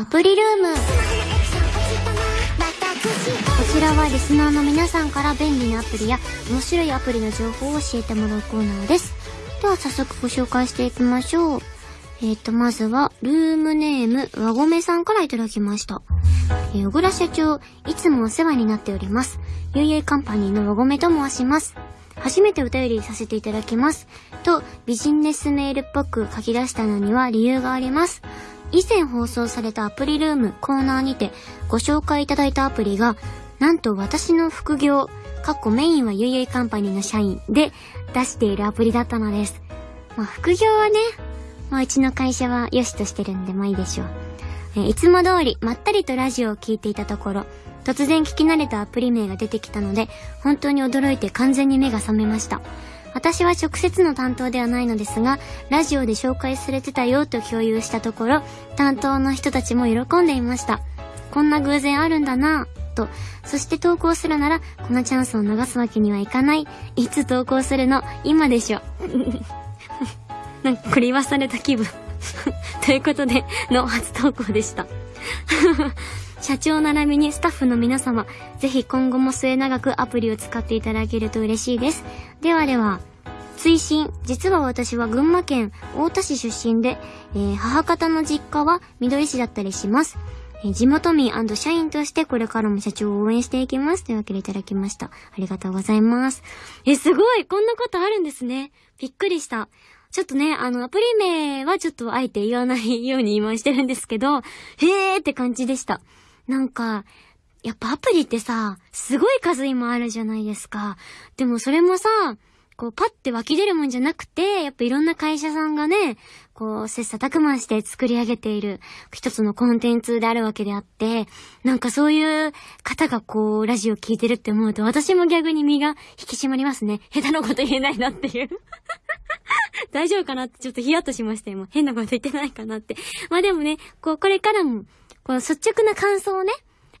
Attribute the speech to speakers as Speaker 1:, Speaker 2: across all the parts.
Speaker 1: アプリルーム。こちらはリスナーの皆さんから便利なアプリや面白いアプリの情報を教えてもらうコーナーです。では早速ご紹介していきましょう。えっ、ー、と、まずは、ルームネーム、輪ゴメさんからいただきました。えー、小倉社長、いつもお世話になっております。ゆいゆいカンパニーの輪ゴメと申します。初めてお便りさせていただきます。と、ビジネスメールっぽく書き出したのには理由があります。以前放送されたアプリルームコーナーにてご紹介いただいたアプリが、なんと私の副業、かっこメインはゆいゆいカンパニーの社員で出しているアプリだったのです。まあ、副業はね、まあ、うちの会社は良しとしてるんで、まあいいでしょう。えいつも通り、まったりとラジオを聴いていたところ、突然聞き慣れたアプリ名が出てきたので、本当に驚いて完全に目が覚めました。私は直接の担当ではないのですが、ラジオで紹介されてたよと共有したところ、担当の人たちも喜んでいました。こんな偶然あるんだなぁ、と。そして投稿するなら、このチャンスを逃すわけにはいかない。いつ投稿するの今でしょ。なんかこれ言わされた気分 ということで、の初投稿でした 社長並びにスタッフの皆様、ぜひ今後も末永くアプリを使っていただけると嬉しいです。ではでは、追伸、実は私は群馬県太田市出身で、えー、母方の実家は緑市だったりします。えー、地元民社員としてこれからも社長を応援していきます。というわけでいただきました。ありがとうございます。え、すごいこんなことあるんですね。びっくりした。ちょっとね、あの、アプリ名はちょっとあえて言わないように今してるんですけど、へーって感じでした。なんか、やっぱアプリってさ、すごい数今あるじゃないですか。でもそれもさ、こうパッて湧き出るもんじゃなくて、やっぱいろんな会社さんがね、こう、切磋琢磨して作り上げている一つのコンテンツであるわけであって、なんかそういう方がこう、ラジオ聞いてるって思うと、私も逆に身が引き締まりますね。下手なこと言えないなっていう 大丈夫かなってちょっとヒヤッとしましたよ。変なこと言ってないかなって。まあでもね、こう、これからも、この率直な感想をね、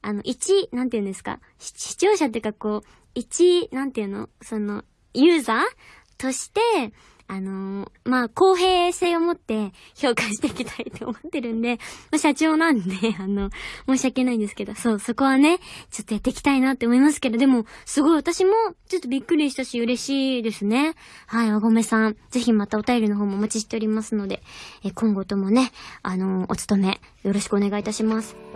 Speaker 1: あの、一、なんて言うんですか、視聴者っていうかこう、一、なんて言うの？その、ユーザーとして、あのー、まあ、公平性を持って評価していきたいと思ってるんで、まあ、社長なんで、あの、申し訳ないんですけど、そう、そこはね、ちょっとやっていきたいなって思いますけど、でも、すごい私も、ちょっとびっくりしたし、嬉しいですね。はい、おごめさん、ぜひまたお便りの方もお待ちしておりますので、え今後ともね、あのー、お勤め、よろしくお願いいたします。